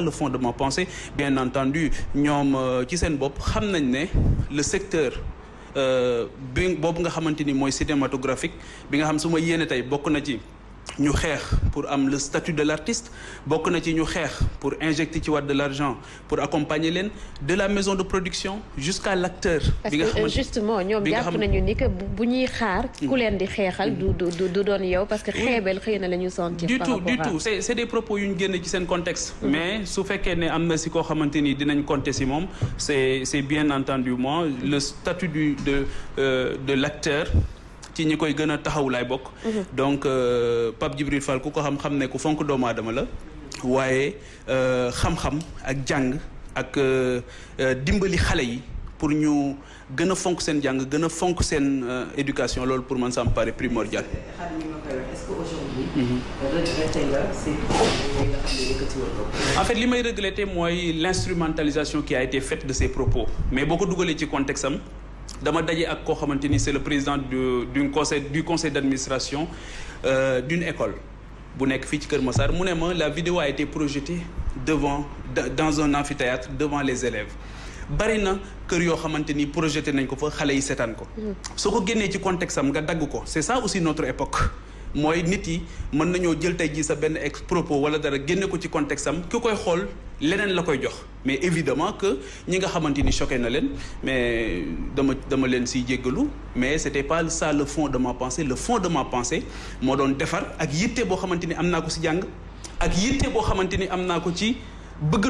le fond de ma pensée. Bien entendu ñoom ci seen bopp le secteur bi boobu nga cinématographique bi nga xam su ma ñu xeex pour am le statut de l'artiste bokk na ci ñu xeex pour injecter ci waat de l'argent pour accompagner leen de la maison de production jusqu'à l'acteur que justement ñoom jàpp nañu ni que bu ñuy xaar ku leen di xeexal du du du doon yow parce que xeebel xëy na la ñu sentir du tout du tout. C'est c'est des propos yu ñu génne ci seen contexte. Mais su fekkee ne am na si koo xamante ni dinañ compter si moom c'est c'est bien entendu moi le statut du de euh, de l'acteur ci ñi koy gën a taxaw laay bokk. donc Pape Djibril Fall ku ko xam-xam ne ku fonk doomu aadama la. waaye xam-xam ak jàng ak dimbali xale yi pour ñu gën a fonk seen jàng gën a fonk seen éducation loolu pour man ça me paraît primordial. en fait li may regretter mooy l'instrumentalisation qui a été faite de ces propos mais boo ko dugalee ci contexte am. Dama daje ak koo xamante ni c'est le président du du conseil du conseil d'administration euh, d'une école bu nekk fii ci Kër Massar. Mu ne ma la vidéo a été projetée devant dans un amphithéâtre devant les élèves. Bari na kër yoo xamante ni projeté nañ ko fa xale yi seetaan ko. Soo ko génnee ci contexte am nga dagg ko. C'est ça aussi notre époque. Mooy nit yi mën nañoo jël tey jii sa benn ex propos wala dara génne ko ci contexte am. Ki koy xool leneen la koy jox. Mais évidemment que ñi nga xamante ni choqué na leen mais dama dama leen siy jéggalu mais c'était pas ça le fond de ma pensée. Le fond de ma pensée moo doon defar ak yitte boo xamante ni am naa ko si jàng ak yitte boo xamante ni am naa ko ci bëgg